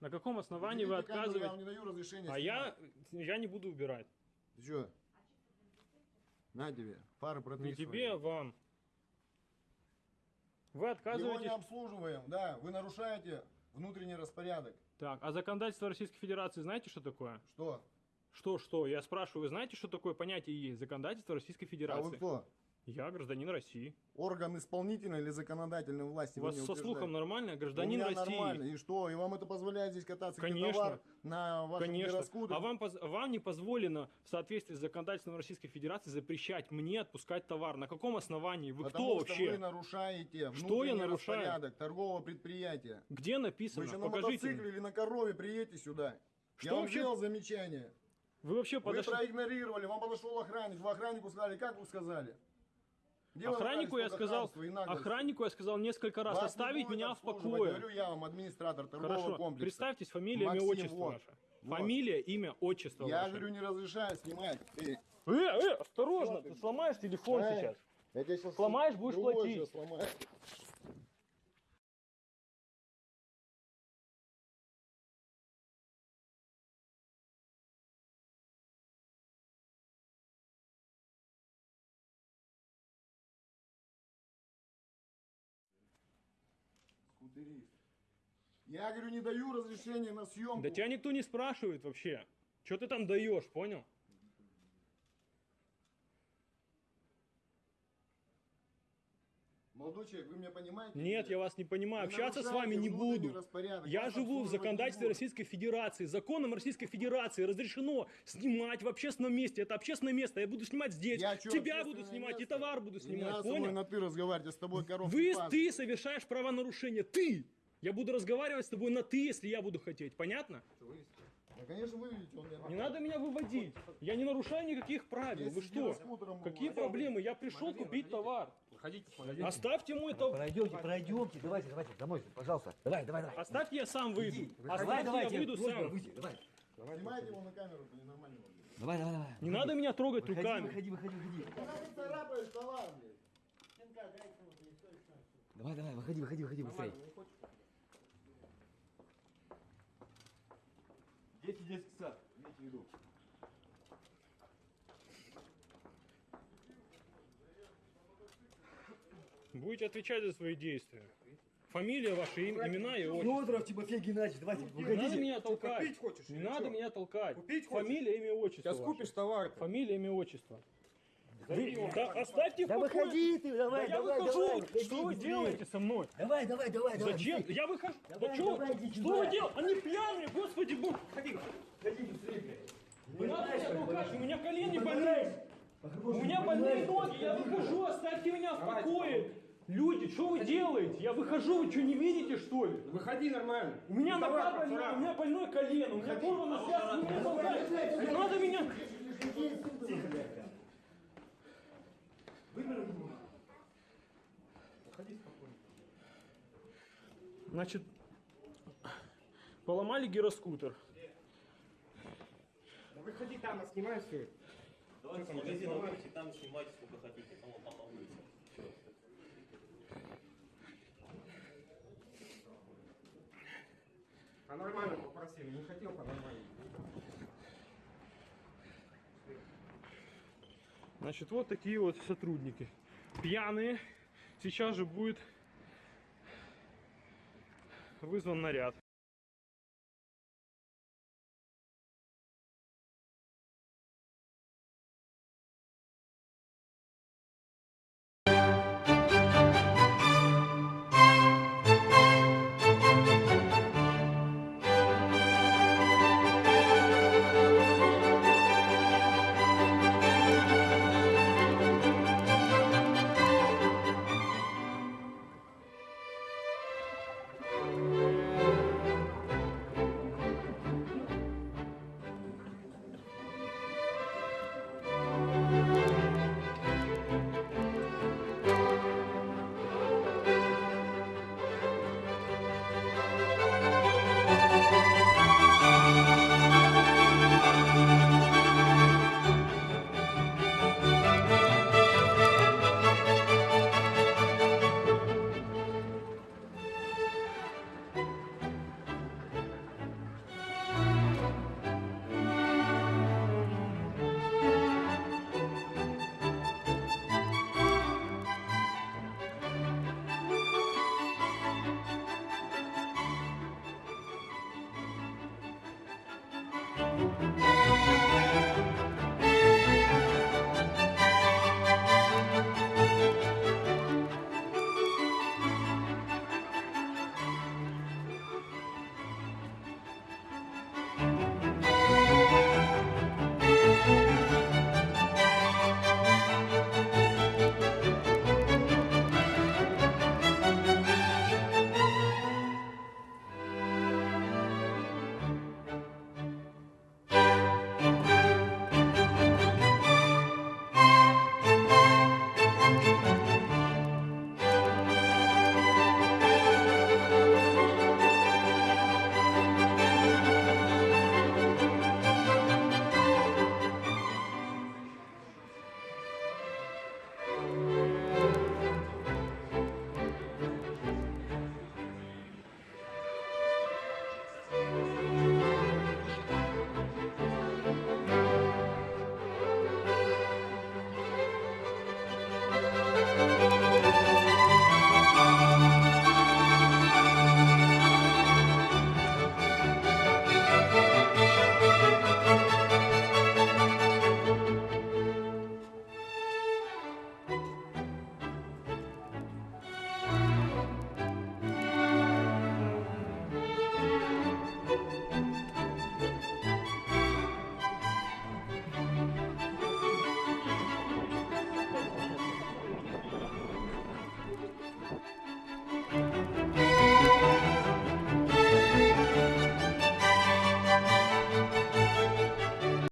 На каком основании вы камеру, Я вам отказываете? не даю разрешения А я, я не буду убирать. Ты что? На тебе, фары протри Не тебе, а вам. Вы Его отказываетесь... не обслуживаем, да. Вы нарушаете внутренний распорядок. Так, а законодательство Российской Федерации знаете, что такое? Что? Что, что? Я спрашиваю, вы знаете, что такое понятие есть? Законодательство Российской А Федерации. вы кто? Я гражданин России. Орган исполнительной или законодательной власти? У вы вас со слухом нормально? У Гражданин меня России. нормально. И что? И вам это позволяет здесь кататься Конечно. товар на вашем Конечно. гироскутере? А вам, вам не позволено в соответствии с законодательством Российской Федерации запрещать мне отпускать товар. На каком основании? Вы Потому кто что вообще? вы нарушаете Что я нарушаю? распорядок торгового предприятия. Где Вы написано? еще на Покажите. мотоцикле или на корове приедете сюда. Что Я вам вообще- сделал замечание. Вы вообще Вы подошли... проигнорировали, вам подошел охранник. Вы охраннику сказали, как вы сказали? Где Охраннику я сказал, охраннику я сказал несколько раз Вас оставить меня в покое. Говорю я вам, администратор торгового Хорошо, комплекса. представьтесь, фамилия, имя, отчество вот. ваше. Вот. Фамилия, имя, отчество Я ваше. говорю, не разрешаю снимать. Эй, Э, э, осторожно, Что ты? сломаешь телефон Эй. сейчас. я сейчас Сломаешь, будешь платить. Сломаю. Скутерист. Я говорю, не даю разрешения на съемку. Да тебя никто не спрашивает вообще. Что ты там даешь, понял? Молодой человек, вы меня понимаете? Нет, я вас не понимаю. Вы Общаться с вами не буду. Я живу в не законодательстве. Российской Федерации. Законом Российской Федерации разрешено снимать в общественном месте. Это общественное место. Я буду снимать здесь. Я чё, Тебя буду снимать и место? товар буду Не снимать. мной Понял? на ты разговаривать, я с тобой коровки Вы, ты совершаешь правонарушение. Ты! Я буду разговаривать с тобой на ты, если я буду хотеть. Понятно? Да, конечно, выведите, он меня Не надо меня выводить. Я не нарушаю никаких правил. Вы что? Какие проблемы? Я пришел купить товар. Выходите, Оставьте мой товар. Пройдемте, пройдемте, давайте, давайте, домой, пожалуйста. Давай, давай, давай. Оставьте, я сам выйду. Иди, Оставьте, давай, я выйду сам. выйти, давай. Снимайте его на камеру, это ненормально. блин. Давай, давай, давай. Не надо меня трогать Выходи, руками. выходи, выходи, выходи. Когда ты царапаешь товар, блин? Давай, давай, выходи, выходи, выходи, быстрее. Дети детский сад, имейте в виду. Будете отвечать за свои действия. Фамилия ваша, им- имена и отчество. Федоров Тимофей Геннадьевич, давайте, Не надо выходите. меня толкать. Купить хочешь? Не или надо чё? меня толкать. Купить хочешь? Фамилия, имя, отчество. Сейчас ваше. купишь товар. Фамилия, имя, отчество. Вы- да оставьте в Да покое. выходи ты, Да давай, я давай, выхожу. давай. Что вы делаете со мной? Давай, давай, давай, давай. Зачем? Я выхожу. Давай, да что? давай, иди что сюда. вы делаете? Они пьяные, господи бог. Ходи, ходи быстрее, блядь. Не надо меня толкать, у меня колени больные. У меня больные ноги, я выхожу, оставьте меня в покое. Люди, что вы делаете? Я выхожу, вы что, не видите, что ли? Выходи нормально. У меня Ну, нога больная, у меня больное колено, у меня порвана связка, вы меня толкаете. Не надо меня... Тихо, блядь. Значит, поломали гироскутер. Да выходи там, а снимай все. Давайте выйдите, там снимайте сколько хотите, там вот там на улице. А нормально попросили, не хотел по нормально. Значит, вот такие вот сотрудники. Пьяные. Сейчас же будет вызван наряд.